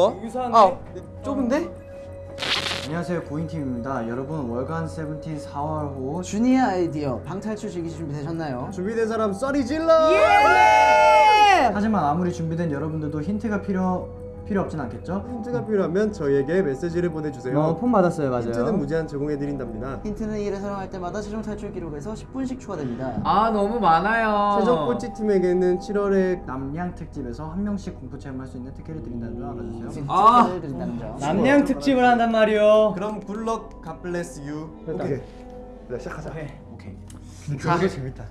좁어? 유사한데? 아 좁은데? 안녕하세요 고인팀입니다 여러분 월간 세븐틴 4월 호 주니어 아이디어 방탈출 즐기 준비되셨나요? 준비된 사람 써리 질러! 하지만 아무리 준비된 여러분들도 힌트가 필요 필요 없진 않겠죠? 힌트가 필요하면 저희에게 메시지를 보내주세요. 어, 폰 받았어요 맞아요 힌트는 무제한 제공해드린답니다. 힌트는 1을 사용할 때마다 최종 탈출 기록에서 10분씩 추가됩니다 아 너무 많아요. 최종 꼴찌 팀에게는 7월에 남양 특집에서 한 명씩 공포 체험할 수 있는 특혜를 드린다는 점 알아주세요 아. 아~ 드린다는 점 남양 특집을 한단 말이오. 그럼 굿럭 갓블레스 유. 오케이. 자 시작하자. 오케이 자, 재밌다.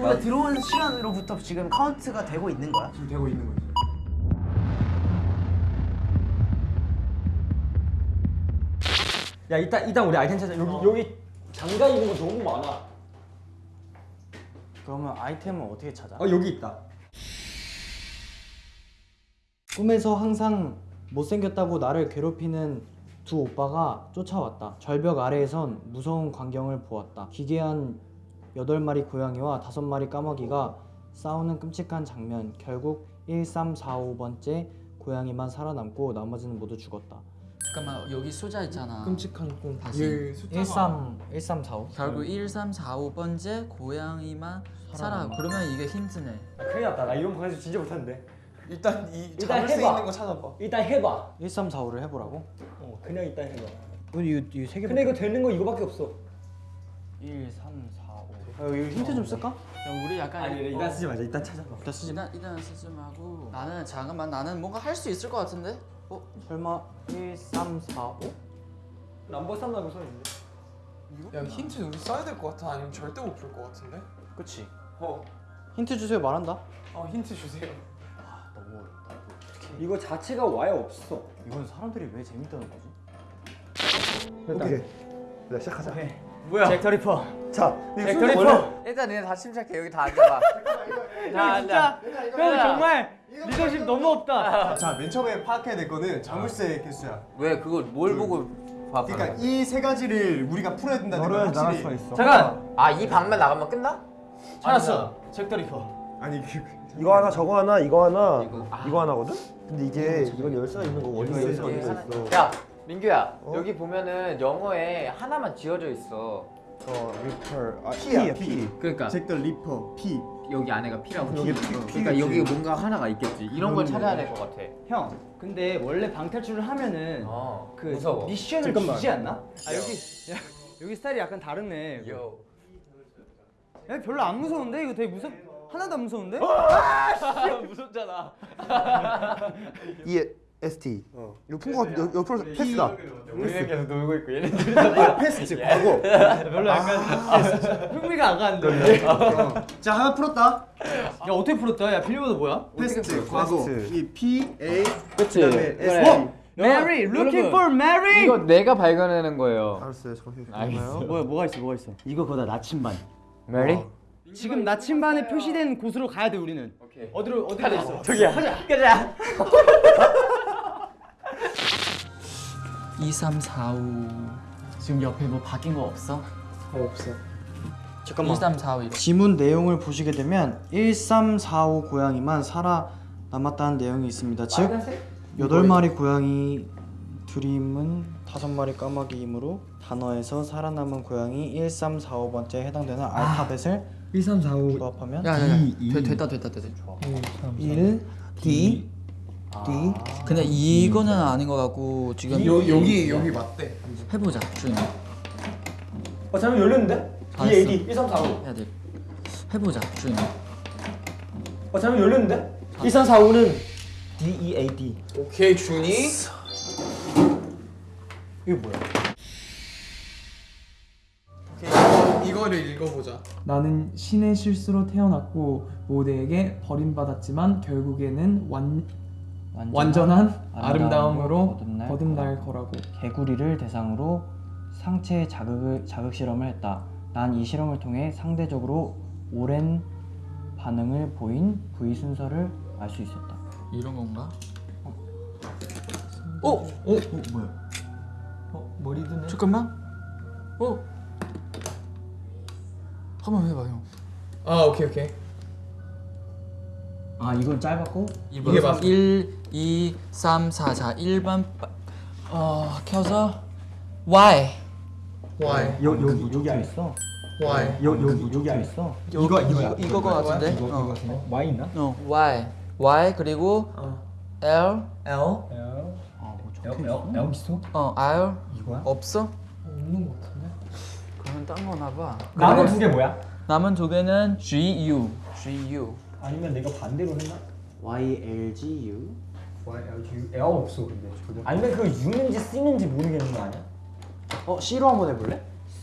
원래 들어온 시간으로부터 지금 카운트가 되고 있는 거야? 지금 되고 있는 거지. 야 이따 이따 우리 아이템 찾아. 여기 여기 장갑 입은 거 너무 많아. 그러면 아이템은 어떻게 찾아? 어 여기 있다. 꿈에서 항상 못생겼다고 나를 괴롭히는 두 오빠가 쫓아왔다. 절벽 아래에선 무서운 광경을 보았다. 기괴한 여덟 마리 고양이와 다섯 마리 까마귀가 싸우는 끔찍한 장면. 결국 1345번째 고양이만 살아남고 나머지는 모두 죽었다. 잠깐만 여기 숫자 있잖아. 끔찍한 꿈. 다시. 13 1345. 결국 1345번째 고양이만 살아. 그러면 이게 힌트네. 아, 큰일 났다. 나 이런 방에서 진짜 못하는데. 일단 이 일단 잡을 수 해봐. 있는 거 찾아봐. 일단 해봐. 1345를 해보라고? 어 그냥 일단 해봐. 이거 이세 개. 근데 이거 되는 거 이거밖에 없어. 1 3 4 5. 아, 이거 힌트 좀 쓸까? 야, 우리 약간 아니 어, 일단 쓰지 말자. 일단 찾아봐. 일단 쓰지. 일단 일단 쓰지 말고 나는 잠깐만 나는 뭔가 할 수 있을 것 같은데. 어? 설마 1345? 남버 쌈나고 서 있는데. 야 힌트 우리 써야 될 것 같아. 아니면 절대 못 풀 것 같은데. 그치. 어. 힌트 주세요 말한다. 어 힌트 주세요. 아 너무 어렵다. 이거 자체가 아예 없어. 이건 사람들이 왜 재밌다는 거지? 오케이. 자 시작하자. 뭐야? Jack the Ripper. 자, Jack the Ripper. 일단 니네 다 침착해 여기 다 앉아봐. 형 진짜 형 정말 리더십 너무 없다. 자, 맨 처음에 파악해야 될 거는 자물쇠 개수야. 왜 그걸 뭘 보고 봐? 그러니까 이 세 가지를 우리가 풀어야 된다는 걸 확실히. 있어. 잠깐. 아 이 방만 나가면 끝나? 찾았어. Jack the Ripper. 아니 그 이거 하나 저거 하나 이거 하나 이거, 아. 이거 하나거든? 근데 이게 이건 열쇠가 있는 거고 원래 열쇠가 이게 있어 하나- 야 민규야 여기 보면은 영어에 하나만 지워져 있어 어 Ripper 아 P야, P야 P. P 그러니까 Jack the Ripper P. 여기 안에가 P라고. 여기 P 그러니까. 여기 뭔가 하나가 있겠지. 이런 걸 찾아야 될 것 같아. 형, 근데 원래 방탈출을 하면은 어그 무서워 미션을 잠깐만. 주지 않나? 아 여기 야, 여기 스타일이 약간 다르네. 요 야, 별로 안 무서운데 이거 되게 무섭. 하나도 안 무서운데? 무섭잖아. E S T 어 이거 푼거 같은데 옆- 옆으로 패스다 우리는 계속 놀고 있고 얘는 패스 즉 과거. 별로 약간 흥미가 안 가는데. 자, 하나 풀었다. 야 어떻게 풀었다? 야 빌리보드 뭐야? past 과거. 이 P A 그치. 그다음에 S 어? Mary, looking for Mary. 이거 내가 발견해낸 거예요 알았어요 알겠어. 뭐야 뭐가 있어 뭐가 있어? 이거 거다 나침반. 메리? 지금 나침반에 표시된 곳으로 가야 돼 우리는. 오케이 어디로 어디로 돼 있어? 저기야 가자 가자. 2345 지금 옆에 뭐 바뀐 거 없어? 없어. 잠깐만. 2345 이거. 지문 내용을 보시게 되면 1345 고양이만 살아남았다는 내용이 있습니다. 즉 여덟 마리 고양이 드림은 다섯 마리 까마귀이므로 단어에서 살아남은 고양이 1345번째에 해당되는 알파벳을 1345. 조합하면 야 야야. 이, 돼, 됐다 됐다 됐다. 1 D D 근데 이거는 아닌 것 같고 지금 여, 여기 여기 맞대. 해보자 주인. 어 잠깐 열렸는데? 알았어. EAD 1345. 해야 돼. 해보자 주인. 어 잠깐 열렸는데? 1345는 D E A D. 오케이 준이. 이거 뭐야? 오케이 이거를 읽어보자. 나는 신의 실수로 태어났고 모두에게 버림받았지만 결국에는 완, 완전한 아름다움으로 거듭날 거듭날 거라고 개구리를 대상으로 상체 자극을 자극 실험을 했다. 난 이 실험을 통해 상대적으로 오랜 반응을 보인 부위 순서를 알 수 있었다. 이런 건가? 어? 뭐야? 어? 머리 드네? 잠깐만. 어? 한번 해봐 형. 아 오케이 오케이. 아 이건 짧았고 이게 맞- 1 2, 3, 4. 자, 1번 어, 켜서 Y. Y 여기 여기 여기 안 있어. Y 여기 여기 여기 안 있어. 이거 이거 이거 거 같은데? 이거 어. 이거 같은데? Y 있나? 어, Y. Y 그리고 L. L 아뭐 적혀 있어. L 있어? 어, R. 이거야? 없어? 없는 거 같은데. 그러면 딴 거나 봐. 남은 두 개 뭐야? 남은 두 개는 G U. G U. 아니면 내가 반대로 했나? Y L G U. L 없어 근데 아니면 그 U는지 C는지 모르겠는 거 아니야? 어 C로 한번 해볼래?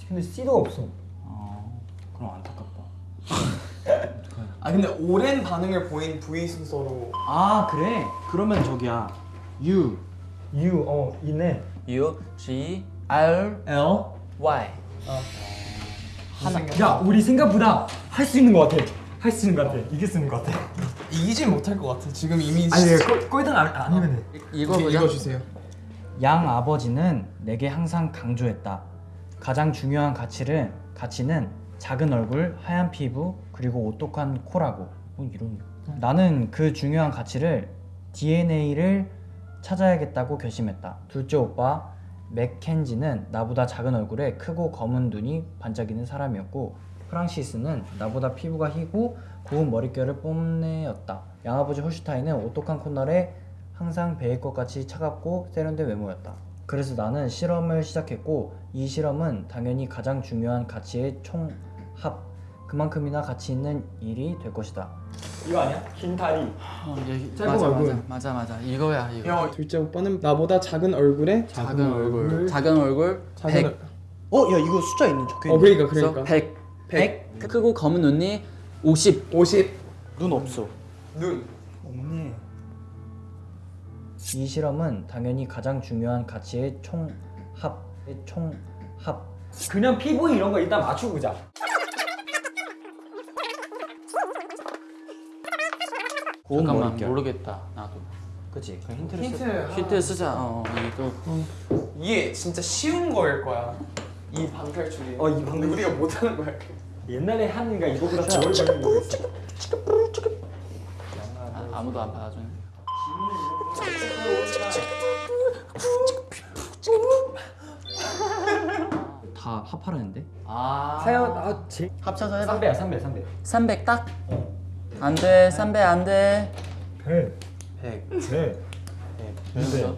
근데 C도 없어 어 그럼 안타깝다. 아 근데 오랜 반응을 보인 V 순서로 아 그래? 그러면 저기야 U. U 어 있네 U G R L Y. 하나 야 우리 생각보다 할 수 있는 거 같아 할 수 있는 거 같아 이길 수 있는 거 같아 이기진 못할 것 같아 지금 이미 아니 꼴- 꼴등 안, 아니면 돼 이거 오케이, 보자. 읽어 주세요 양 아버지는 내게 항상 강조했다. 가장 중요한 가치는 가치는 작은 얼굴, 하얀 피부, 그리고 오똑한 코라고. 뭐 이런. 나는 그 중요한 가치를 DNA를 찾아야겠다고 결심했다. 둘째 오빠 맥켄지는 나보다 작은 얼굴에 크고 검은 눈이 반짝이는 사람이었고 프랑시스는 나보다 피부가 희고 고운 머릿결을 뽐내었다. 양아버지 홀슈타인은 오똑한 콧날에 항상 베일 것 같이 차갑고 세련된 외모였다. 그래서 나는 실험을 시작했고 이 실험은 당연히 가장 중요한 가치의 총합 그만큼이나 가치 있는 일이 될 것이다. 이거 아니야? 긴 다리 어, 얘기, 짧은 맞아, 얼굴. 맞아 맞아 맞아 이거야 이거. 야 둘째 오빠는 나보다 작은 얼굴에 작은 얼굴. 작은 얼굴. 작은 100. 얼... 어, 야 이거 숫자 있는 적혀 어 있네. 그러니까 그러니까 100. 100 크고 검은 눈이 50. 50 눈 없어. 눈 없네. 이 실험은 당연히 가장 중요한 가치의 총합 총합 그냥 피부 이런 거 일단 맞추고 보자 고운 잠깐만. 모르겠다 나도. 그치? 그 힌트를 힌트 쓰... 힌트 쓰자. 어, 이거 이게 진짜 쉬운 거일 거야 이 방탈출이 어, 이 근데 방탈출. 우리가 못하는 거야 옛날에 하는가 이거보다 더거 있어 아, 아무도 안 받아주네. 다 합하라는데? 아. 사연 아 제... 합쳐서 해봐. 3배야 3배 3배 300 딱. 안 돼. 300안 돼. 100 100 100 그래서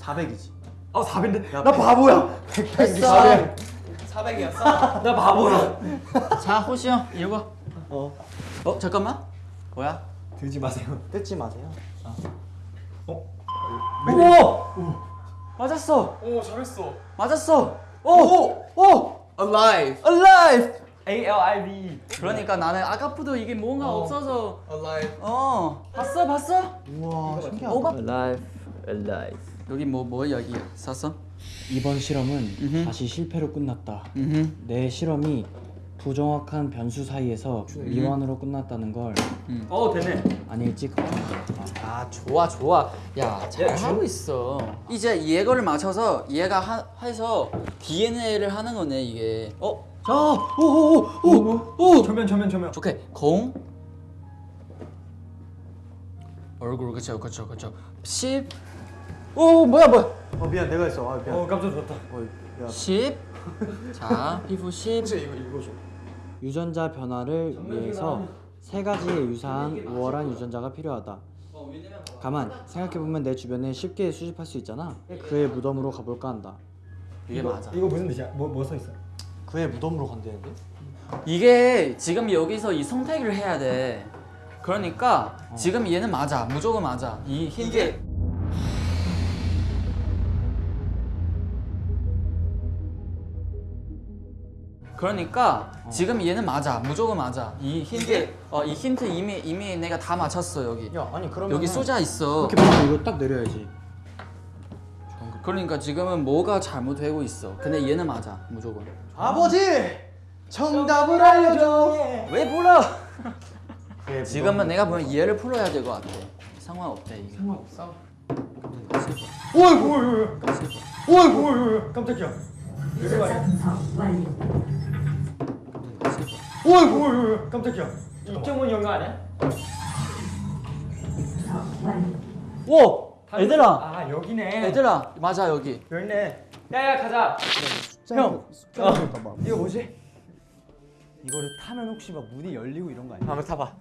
400이지. 어 400인데? 나 바보야. 했어. 400 이었어? 나 바보야 자, 호시 형 읽어. 어. 어, 잠깐만. 뭐야? 들지 마세요 뜯지 마세요. 오! 맞았어. 오 잘했어 맞았어. 오! 오! alive alive. A-L-I-V 그러니까 나는 아까부터 이게 뭔가 없어서 alive 어 봤어 봤어 우와, 신기하다. Alive, alive. 여기 뭐 뭐 여기 썼어? 이번 실험은 음흠. 다시 실패로 끝났다. 음. 내 실험이 부정확한 변수 사이에서 미완으로 끝났다는 걸어 되네. 아닐지? 걱정된다. 아 좋아 좋아. 야 잘 하고 있어. 이제 얘거를 맞춰서 얘가 하, 해서 DNA를 하는 거네 이게. 어? 자 오오오오오. 조면 조면 조면. 오케이 공? 얼굴. 그쵸 그쵸 그쵸. 10 오 뭐야 뭐야 어 미안, 내가 했어. 아 미안. 어 깜짝 놀랐다 어, 야. 10 자 피부 10 혹시 이거 읽어줘 유전자 변화를 위해서 세 가지의 유사한 우월한 유전자가 필요하다. 가만 생각해보면 내 주변에 쉽게 수집할 수 있잖아. 그의 무덤으로 가볼까 한다. 이게 맞아 이거 무슨 뜻이야? 뭐 뭐 써 있어? 그의 무덤으로 간대는데? 이게 지금 여기서 이 선택을 해야 돼. 그러니까 지금 얘는 맞아. 무조건 맞아. 이 힌트. 그러니까 지금 얘는 맞아. 무조건 맞아. 이 힌트 어 이 힌트 이미 이미 내가 다 맞췄어 여기. 야 아니 그러면 여기 쏘자 있어. 이렇게 보면 이거 딱 내려야지. 그러니까 지금은 뭐가 잘못되고 있어. 근데 얘는 맞아. 무조건. 아버지! 정답을 알려줘. 왜 불러? 지금은 내가 보면 얘를 풀어야 될 것 같아. 상관없대 이게. 상관없어 어이구 어이구 어이구 깜짝이야 말이야 어이구 어이구 깜짝이야 이정훈 영화 아니야? 오! 얘들아! 아 여기네. 얘들아! 맞아 여기 있네. 야야 가자. 형 이거 뭐지? 이거를 타면 혹시 막 문이 열리고 이런 거 아니야? 한번 타봐.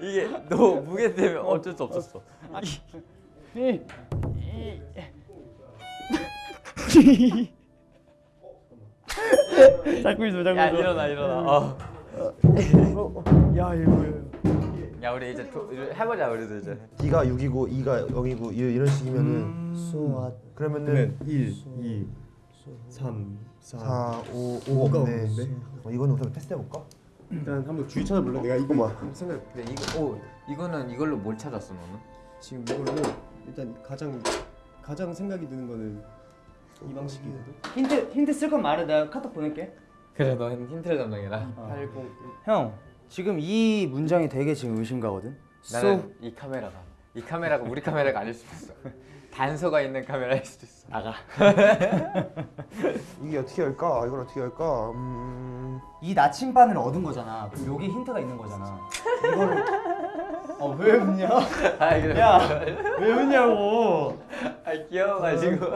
이게 너 무게 때문에 어쩔 수 없었어. 잡고 있어 잡고 야 일어나 일어나. 어. 야 이거 야 우리 이제 도, 이제 해보자 우리도 이제. D가 6이고 E가 0이고 이런 식이면은 수아 그러면은 1, 2, 3, 4. 4, 5, 5가 5가 없네. 없네. 어, 이거는 우선 테스트 해볼까? 일단 한번 주위 찾아볼래? 내가 이거 잠깐만. 한번 생각. 근데 이거 오 이거는 이걸로 뭘 찾았어 너는? 지금 이걸로 일단 가장 가장 생각이 드는 거는 이 방식이거든. 힌트 힌트 쓸 건 말해 내가 카톡 보낼게 그래 너 힌트를 담당해라. 80. 형 지금 이 문장이 되게 지금 의심가거든 나는 이 카메라가 이 카메라가 우리 카메라가 아닐 수도 있어. 단서가 있는 카메라일 수도 있어. 나가. 이게 어떻게 할까? 이건 어떻게 할까? 음... 이 나침반을 얻은 거잖아 그럼 여기 힌트가 있는 거잖아 이거를 어 왜 웃냐 아 이거. 야왜 웃냐고 아 귀여워가지고.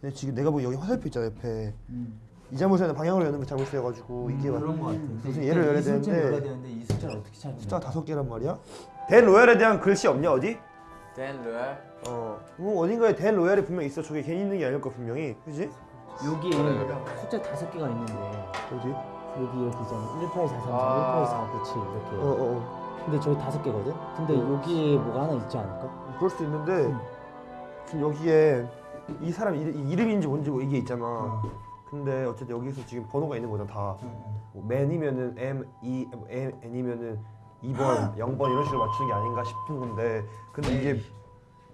근데 지금 내가 보기 여기 화살표 있잖아 옆에. 이 자물쇠는 방향으로 여는 게 자물쇠여가지고 이게 막 그런 거 같아 무슨 예를 열어야 되는데 이 숫자를 어떻게 찾는 숫자 다섯 개란 말이야? 댄 로얄에 대한 글씨 없냐 어디? 댄 로얄. 어, 뭐 어딘가에 댄 로얄이 분명 있어. 저게 괜히 있는 게 아닐 거 분명히, 그지? 여기에 숫자 다섯 개가 있는데 어디? 여기 이렇게 있잖아 1843, 아. 1849 이렇게 어, 어, 어. 근데 저기 다섯 개거든? 근데 여기에 뭐가 하나 있지 않을까? 그럴 수도 있는데 지금 여기에 이 사람 이름, 이 이름 인지 뭔지 뭐 이게 있잖아. 근데 어쨌든 여기서 지금 번호가 있는 거잖아 다. 뭐 맨이면은 M, E, 뭐 M, N이면은 2번, 0번 이런 식으로 맞추는 게 아닌가 싶은 건데 근데 이게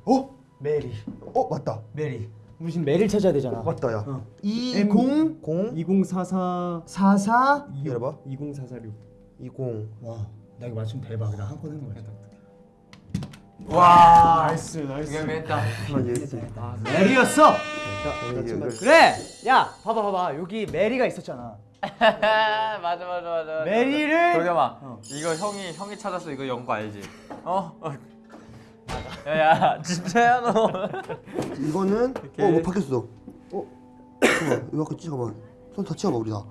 어? 메리 어 맞다. 메리 우리 지금 메리를 찾아야 되잖아 맞다 야. 어. 20 0 2044 44 열어봐. 20446. 20 와 나 이거 맞추면 대박 나 한 건 한 거야 와, 나이스, 나이스. 위험했다. 아, 메리였어 이게 이걸- 그래 야 봐봐 봐봐 여기 메리가 있었잖아 맞아 맞아 맞아. 메리를 도겸아 이거 형이 형이 찾았어 이거 연구 알지? 어? 어. 야야 진짜야 너. 이거는 어, 뭐 바뀌었어. 어? 잠깐만, 왜 바뀌었지? 잠깐만. 손 다 치워봐 우리 다.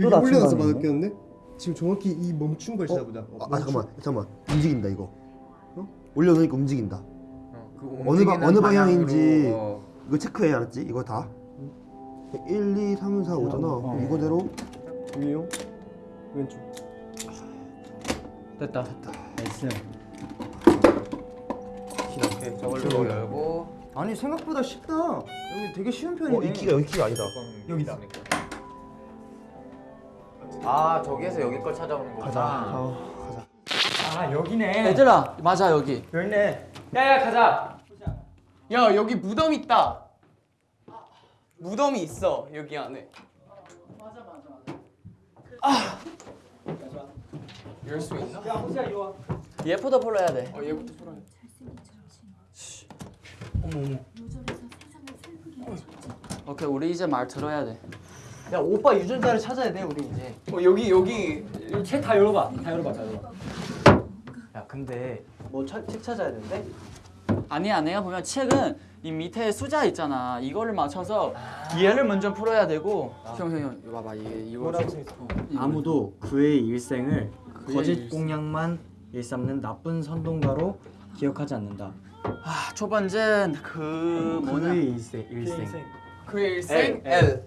여기 나침반 올려놔서? 바뀌었는데? 지금 정확히 이 멈춘 걸 찾아보자. 어, 아, 아 잠깐만, 잠깐만. 움직인다 이거. 어? 올려놓으니까 움직인다. 그 어느 방- 어느 방향인지. 어. 이거 체크해 알았지? 이거 다. 1, 2, 3, 4, 5잖아. 이거대로 위용 왼쪽. 됐다 나이스 오케이 저걸로 열고 아니 생각보다 쉽다 여기 되게 쉬운 편이네 어, 이 키가 여기 키가 아니다. 여기다. 아 저기에서 여기 걸 찾아오는 거구나. 아, 가자. 아 여기네. 얘들아 맞아 여기 여기 있네. 야야 가자. 야 여기 무덤 있다. 무덤이 있어 여기 안에. 맞아 맞아. 아. 열수 있나? 얘부터 불러야 돼 어 얘부터 풀어야 돼. 오케이 우리 이제 말 들어야 돼 야 오빠 유전자를 찾아야 돼 우리 이제 어 여기 여기 책 다 열어봐. 다 열어봐. 다 열어봐. 야 근데 뭐 책 찾아야 되는데? 아니야 내가 보면 책은 이 밑에 숫자 있잖아. 이거를 맞춰서 얘를 먼저 풀어야 되고. 형형형 이거 봐봐. 이게 이거 어, 아무도 그의 일생을 거짓 공약만 일삼는 나쁜 선동가로 기억하지 않는다. 아, 첫 번째는 그 뭐냐? 그의 일생. 일생. 그의 일생? L.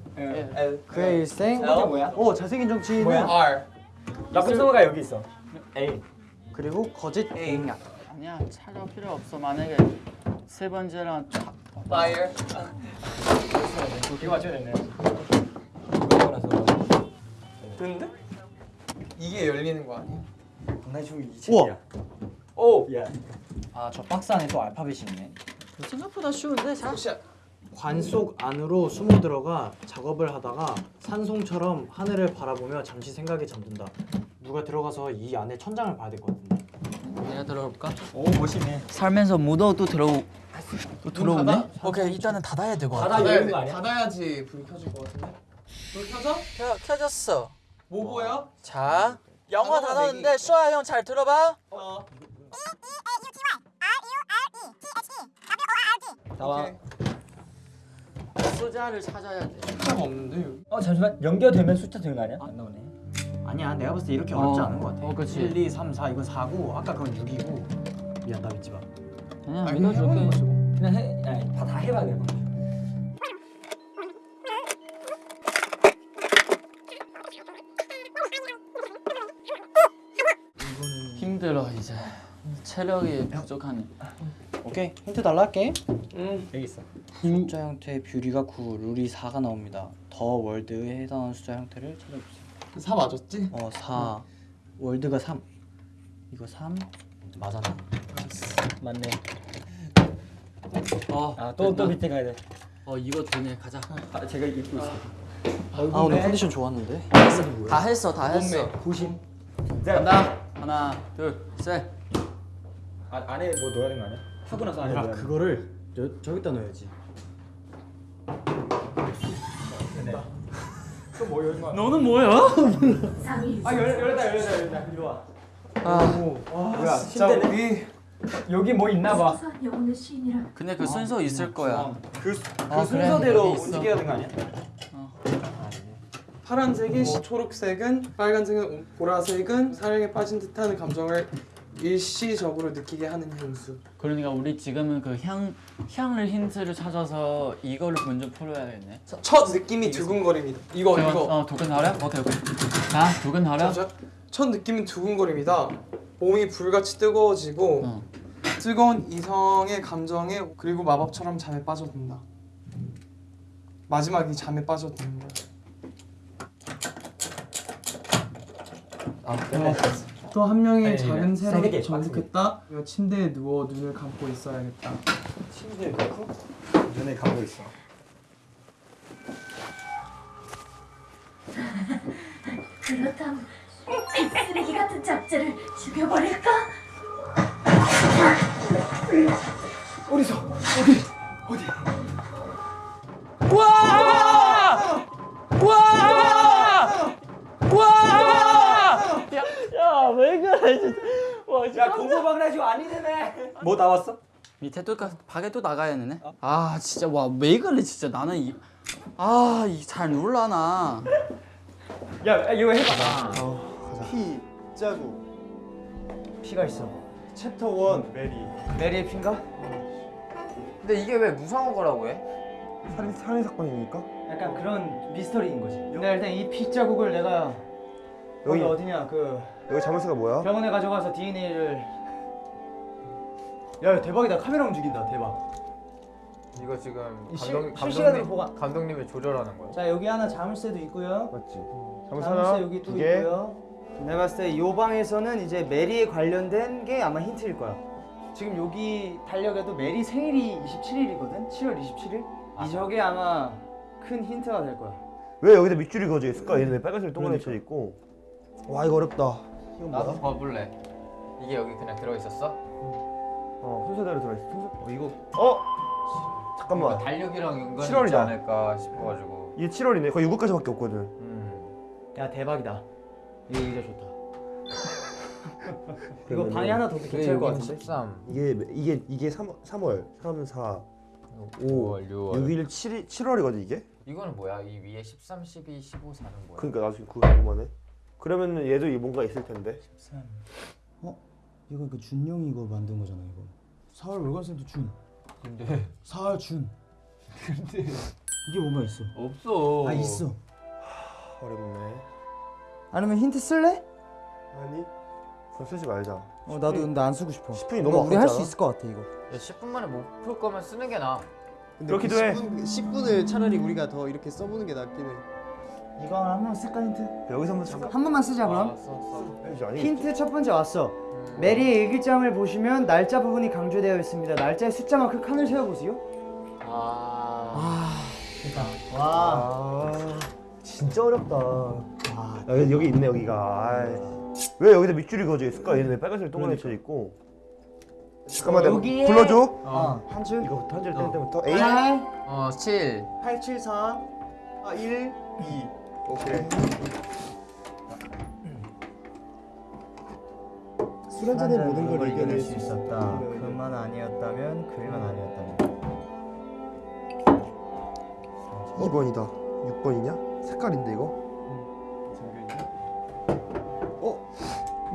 그의 일생? 이게 뭐야? 오 잘생긴 정치인은? R. 나쁜 성우가 여기 있어. A. 그리고 거짓 공약 아니야 찾아 필요 없어 만약에 세 번째랑 쫙 Fire 이거 맞춰야 되네. 근데 이게 열리는 거 아니야? 장난치고 이 우와. 책이야. 오. 야. 아 저 박스 안에 또 알파벳이 있네 생각보다 쉬운데 자 혹시 관속 안으로 숨어 들어가 작업을 하다가 산송처럼 하늘을 바라보며 잠시 생각에 잠든다 누가 들어가서 이 안에 천장을 봐야 될 것 같은데 내가 들어볼까? 오 멋있네. 살면서 무더도 들어 또 들어오네. 오케이 일단은 닫아야 되고. 바다 이런 거 아니야? 닫아야지 불 켜질 것 같은데. 불 켜져? 켜 켜졌어. 뭐 보여? 자 영어 단어인데 수아 형 잘 들어봐. 어. 나와. 숫자를 찾아야 돼. 숫자가 없는데. 어 잠시만 연결되면 숫자 되는 거 아니야? 안 나오네. 아니야 내가 봤을 때 이렇게 어렵지 않은 것 같아 어, 그치. 1, 2, 3, 4 이건 4고 아까 그건 6이고 미안 나 믿지 마 그냥 아니, 믿어줄게. 그냥 해. 아니 다, 다 해봐야 돼. 힘들어 이제. 체력이 부족하니. 오케이 힌트 달라 할게 여기 있어. 숫자 형태의 뷰리가 9, 룰이 4가 나옵니다 더 월드에 해당하는 숫자 형태를 찾아주세요 4 맞았지? 어 4, 월드가 3 이거 3 맞았나? 맞네. 어. 아 또 또 밑에 가야 돼. 어 이거 되네 가자. 아, 제가 입고 있어. 아 오늘 컨디션 좋았는데 다 했어 다 했어. 부심. 간다. 하나 둘 셋. 아, 안에 뭐 넣어야 되는 거 아니야? 하고 나서 안에 아 넣어야 돼. 그거를 저, 저기다 넣어야지 너는 뭐야? 아 열, 열다 열다 열다. 이리 와. 아 뭐야? 진짜 침대네. 우리 여기 뭐 있나 봐. 근데 그 순서 있을 거야. 그, 그 아, 그래? 순서대로 여기 있어. 움직여야 되는 거 아니야? 파란색이 초록색은 빨간색은 보라색은 사랑에 빠진 듯한 감정을 일시적으로 느끼게 하는 향수. 그러니까 우리 지금은 그 향 향을 힌트를 찾아서 이거를 먼저 풀어야겠네. 첫 느낌이 두근거립니다. 이거 이거. 어 두근거려? 오케이 오케이. 자 두근거려. 자, 첫 느낌은 두근거립니다. 몸이 불같이 뜨거워지고 어. 뜨거운 이성의 감정에 그리고 마법처럼 잠에 빠져든다. 마지막이 잠에 빠져드는 거야. 또 한 명의 아니, 작은 아니, 새로 세게, 정복했다. 침대에 누워 눈을 감고 있어야겠다. 침대에 넣고 눈에 감고 있어. 그렇다면 이 쓰레기 같은 잡지를 죽여버릴까? 야 왜 그래 진짜. 와야 공부방을 해주고 아니네. 뭐 나왔어? 밑에 또 가- 밖에 또 나가야 되네. 아 진짜 와 왜 그래 진짜 나는 이. 아이잘 놀라나. 야 이거 해봐. 피 짜고 피가 있어 챕터 1 메리 메리의 피인가? 근데 이게 왜 무상한 거라고 해? 살인 살인 사건이니까 약간 그런 미스터리인 거지 근데 일단 이 피 자국을 내가 여기 어디냐 그 여기 자물쇠가 뭐야? 병원에 가져가서 DNA를 야 대박이다 카메라 움직인다 대박 이거 지금 이 실- 감독, 실시간으로 감독님, 보관. 감독님이 조절하는 거야. 자 여기 하나 자물쇠도 있고요 맞지? 자물쇠 자물쇠 하나 여기 또두 개. 있고요 내가 봤을 때 이 방에서는 이제 메리에 관련된 게 아마 힌트일 거야 지금 여기 달력에도 메리 생일이 27일이거든 7월 27일 이 저게 아마 큰 힌트가 될 거야 왜 여기다 밑줄이 그어져 있을까? 얘는 왜 빨간색 동그랗게 쳐 있고? 와 이거 어렵다. 이건 나도 뭐야? 봐볼래. 이게 여기 그냥 들어 있었어? 어 순서대로 들어있어. 순서. 어 이거 어 잠깐만. 달력이랑 연관이 있지 7월이다. 않을까 싶어가지고. 이게 7월이네. 거의 6월까지 밖에 없거든. 음. 야 대박이다 이거 의자 좋다 이거 방에 하나 더 괜찮을 것 같은데 13, 이게 이게 이게 3 3월 3 4 5 5월, 6월. 6일 7일 7월이거든 이게. 이거는 뭐야? 이 위에 13, 12, 15, 4는 뭐야? 그러니까 나 지금 그거 궁금하네. 그러면은 얘도 이 뭔가 있을 텐데. 어? 이거 그 준영이 이거 만든 거잖아 이거 4월 월간센터 준 근데 4월 준 근데 이게 뭔가 있어 없어. 아 있어 어렵네. 아니면 힌트 쓸래? 아니. 그럼 쓰지 말자. 어 나도 근데 안 쓰고 싶어 10분이 이거 너무 우리 할 수. 있을 것 같아 이거 야, 10분 만에 못 풀 거면 쓰는 게 나아. 그렇기도 해. 10분, 10분을 차라리 우리가 더 이렇게 써보는 게 낫긴 해. 이거 한번 쓸까 힌트? 여기서 한번 잠깐. 한 번만 쓰자 그럼 아, 써, 써. 힌트 첫 번째 왔어 메리의 일기장을 보시면 날짜 부분이 강조되어 있습니다 날짜의 숫자만큼 칸을 세어보세요 아. 와아 진짜 어렵다. 아, 여기, 여기 있네 여기가. 아이. 왜 여기다 밑줄이 그어져 있을까? 얘는 왜 빨간색 동그랗게 쳐 있고? 잠깐만 여기에- 불러줘. 어. 한 줄. 이거부터 한 줄 뗄 때부터 A. 8어 7. 8, 7, 4, 아, 1, 2. 오케이. 술 한잔에 모든 걸 이겨낼 수 있었다. 그만 아니었다면 그만 아니었다면. 2번이다. 6번이냐? 색깔인데 이거? 어?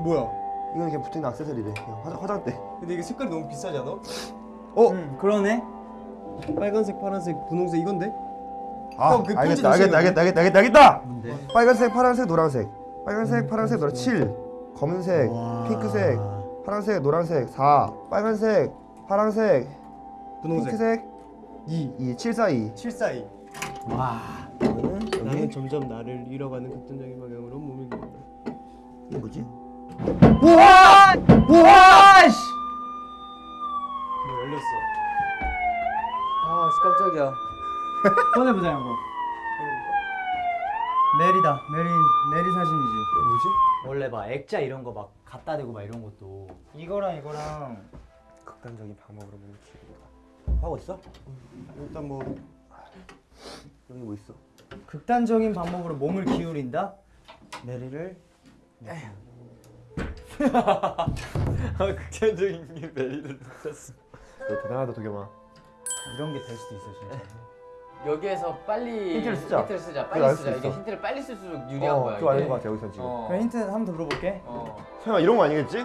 뭐야? 이건 그냥 붙어있는 액세서리래. 그냥 화장, 화장대. 근데 이게 색깔이 너무 비싸지 않아? 어? 음, 그러네. 빨간색, 파란색, 분홍색 이건데? 아, 형, 그 알겠다, 알겠다, 알겠다, 알겠다, 알겠다, 알겠다. 빨간색, 파란색, 노란색. 빨간색, 파란색, 노란 7. 검은색, 핑크색, 파란색, 노란색 4. 빨간색, 파란색, 분홍색. 핑크색 2, 2. 7, 4, 2. 7, 4, 2. 와. 나는 점점 나를 잃어가는 극단적인 방향으로 몸을 기운다. 이게 뭐지? 우와! 우와! 씨! 뭐 열렸어. 아 깜짝이야. 꺼내보자 이거. 메리다. 메리 메리 사진이지. 뭐지? 원래 막 액자 이런 거 막 갖다 대고 막 이런 것도 이거랑 이거랑 극단적인 방법으로 몸을 키우다. 하고 있어? 일단 뭐 여기 뭐 있어? 극단적인 방법으로 몸을 기울인다. 메리를 극단적인 게 메리를 놓쳤어. 너 대단하다 도겸아. 이런 게 될 수도 있어 진짜. 여기에서 빨리 힌트를 쓰자. 힌트를 쓰자. 빨리 쓰자. 이게. 힌트를 빨리 쓸수록 유리한 거야. 어, 그거 아닌. 것 같아 여기서 지금. 어. 그럼 힌트 한번 더 물어볼게. 어. 설마 이런 거 아니겠지?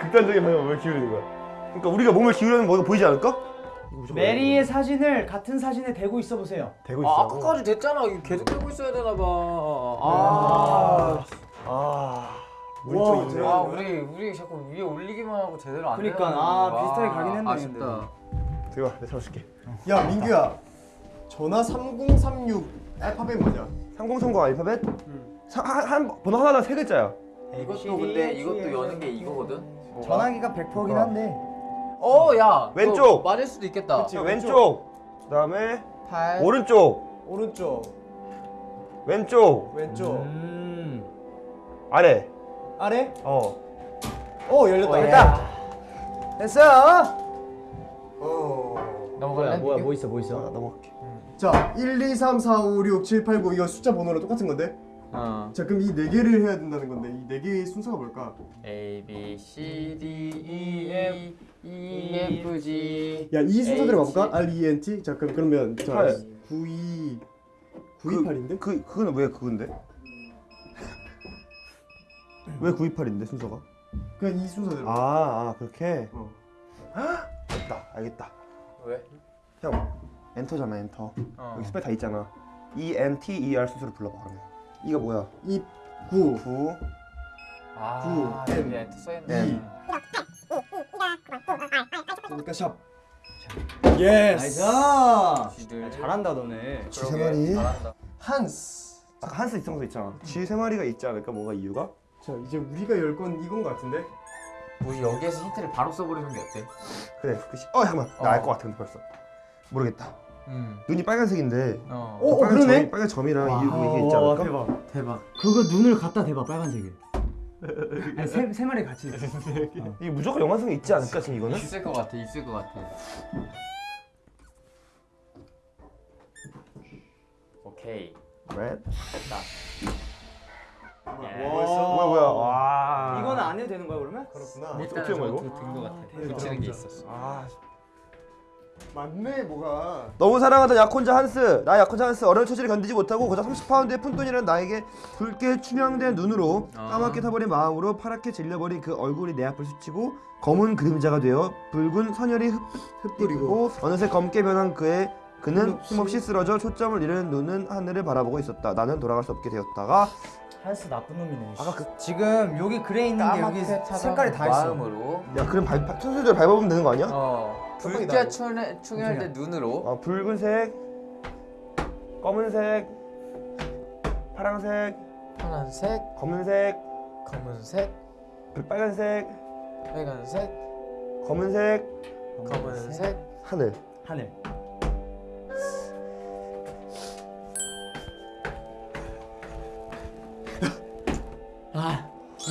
극단적인 방향 몸을 기울이는 거야. 그러니까 우리가 몸을 기울이는 뭐가 보이지 않을까? 메리의 사진을 같은 사진에 대고 있어 보세요. 대고 있어. 아, 아까까지 됐잖아. 계속 빼고 있어야 되나 봐. 아. 아. 우리 와, 쪽 있네. 아, 우리 우리 자꾸 위에 올리기만 하고 제대로 안 그러니까, 되는 아, 거야. 비슷하게 가긴 했네, 아쉽다. 대박, 내가 잡아줄게. 야 민규야 전화 3036 알파벳 뭐냐? 3030 알파벳? 사- 한, 한 번호 하나당 세 글자야. 이것도 근데 이것도 여는 게 이거거든. 전화기가 100%긴 한데. 어, 야. 왼쪽. 맞을 수도 있겠다. 그치. 왼쪽. 그다음에 8 오른쪽. 오른쪽 왼쪽. 왼쪽 음. 아래. 아래 어. 어 열렸다 됐다. 됐어. 어. 넘어갈래? 뭐야 뭐 있어 뭐 있어. 아, 넘어갈게. 자 1, 2, 3, 4, 5, 6, 7, 8, 9 이거 숫자 번호랑 똑같은 건데 어. 자 그럼 이 네 개를 해야 된다는 건데 이 네 개의 순서가 뭘까? A B C D E F E F G 야이 순서대로 H. 가볼까? R, E, N, T 자 그럼 그러면 자 팔. 9, 2 9, 2, 8인데? 그 그거는 왜 그건데? 왜 928인데 순서가? 그냥 이 순서대로 아, 아 그렇게. 어. 됐다. 알겠다. 왜? 형 엔터잖아 엔터. 어. 여기 spell 다 있잖아. E N T E R 순서로 불러봐 그러면. E가 뭐야? 2, 9 9 아, 구, 여기 엔터 써있네. E. 그러니까 샵 yes nice. 야, 잘한다 너네. 쥐 세 마리. 잘한다. 한스 아까 한스 이성도 있잖아. 쥐세 마리가 있지 않을까? 뭔가 이유가? 자 이제 우리가 열 건 이건 거 같은데 우리 여기에서 힌트를 바로 써버리는 게 어때? 그래. 그 시... 어 잠깐만. 나 어. 알것 같은데 벌써. 모르겠다. 응. 눈이 빨간색인데 어. 어, 빨간 그러네? 점이, 빨간 점이랑 이거 이게 있지 와, 않을까? 대박. 대박. 그거 눈을 갖다 대봐 빨간색에. 아니, 세, 세 마리 같이. 있어. 이게 무조건 영화성이 있지 않을까 지금 이거는? 있을 것 같아. 있을 것 같아. 오케이. Red. 뭐였어? 뭐야 뭐야. 와. 이거는 안 해도 되는 거야 그러면? 그렇구나 뭐 어떻게 한 거야 같아. 대박. 붙이는 게 있었어. 아. 맞네 뭐가 너무 사랑하던 약혼자 한스 나 약혼자 한스 어려운 처지를 견디지 못하고 고작 30파운드의 푼돈이라는 나에게 붉게 투명된 눈으로 아. 까맣게 타버린 마음으로 파랗게 질려버린 그 얼굴이 내 앞을 스치고 검은 그림자가 되어 붉은 선혈이 흩, 흩뿌리고 어느새 검게 변한 그의 그는 힘없이 쓰러져 초점을 잃은 눈은 하늘을 바라보고 있었다 나는 돌아갈 수 없게 되었다가 한스 나쁜 놈이네. 아까 그... 지금 여기 그래 있는 게 여기 색깔이 다 있어. 마음으로. 야 그럼 발, 발, 순서대로 밟아보면 되는 거 아니야? 어. 나고. 충혈, 충혈된 눈으로. 어, 붉은색 검은색 파랑색 파란색, 검은색 검은색, 빨간색 빨간색, 검은색 검은색. 하늘. 하늘.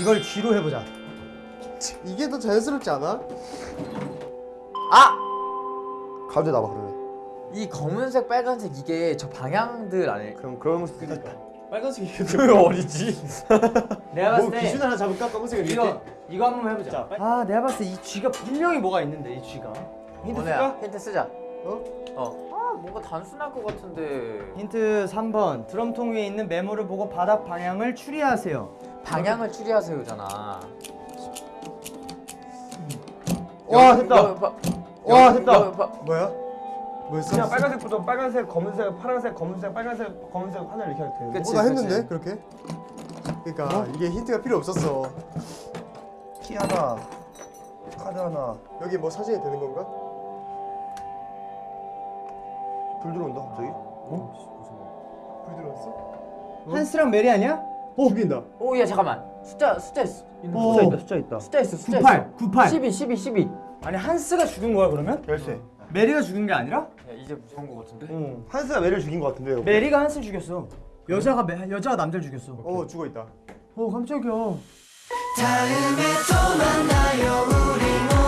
이걸 쥐로 해보자. 이게 더 자연스럽지 않아? 가운데 나와 그러면. 이 검은색, 빨간색 이게 저 방향들 안에 그럼 그런 수도 있다. 빨간색이 그 어디지? 내가 뭐 봤을 때 기준 하나 잡을까? 검은색을 이거 이거 한번 해보자. 아 내가 봤을 때 이 쥐가 분명히 뭐가 있는데 이 쥐가. 힌트 쓸까? 힌트 쓰자. 어? 어. 아 뭔가 단순할 것 같은데. 힌트 3번 드럼통 위에 있는 메모를 보고 바닥 방향을 추리하세요. 방향을 추리하세요잖아. 와 됐다. 와, 됐다. 뭐야? 뭐였어? 그냥 빨간색부터 빨간색, 검은색, 파란색, 검은색, 빨간색, 검은색, 하늘 이렇게 하면 되는데. 그치, 어, 나. 했는데 그렇게? 그러니까 이게 힌트가 필요 없었어. 키 하나, 카드 하나. 여기 뭐 사진이 되는 건가? 불 들어온다 갑자기. 불 들어왔어? 한스랑 메리 아니야? 어? 죽인다. 오야 잠깐만. 숫자 숫자 있어. 오. 있다, 숫자 있다. 숫자 있어. 숫자 98, 있어. 98. 12 12 12. 아니 한스가 죽은 거야 그러면? 열쇠. 메리가 죽은 게 아니라? 야 이제 무서운 것 같은데. 응. 한스가 매를 죽인 것 같은데 요. 메리가 한스 죽였어. 여자가 메, 여자가 남자를 죽였어. 어 죽어 있다. 어 깜짝이야. 다음에 또 만나요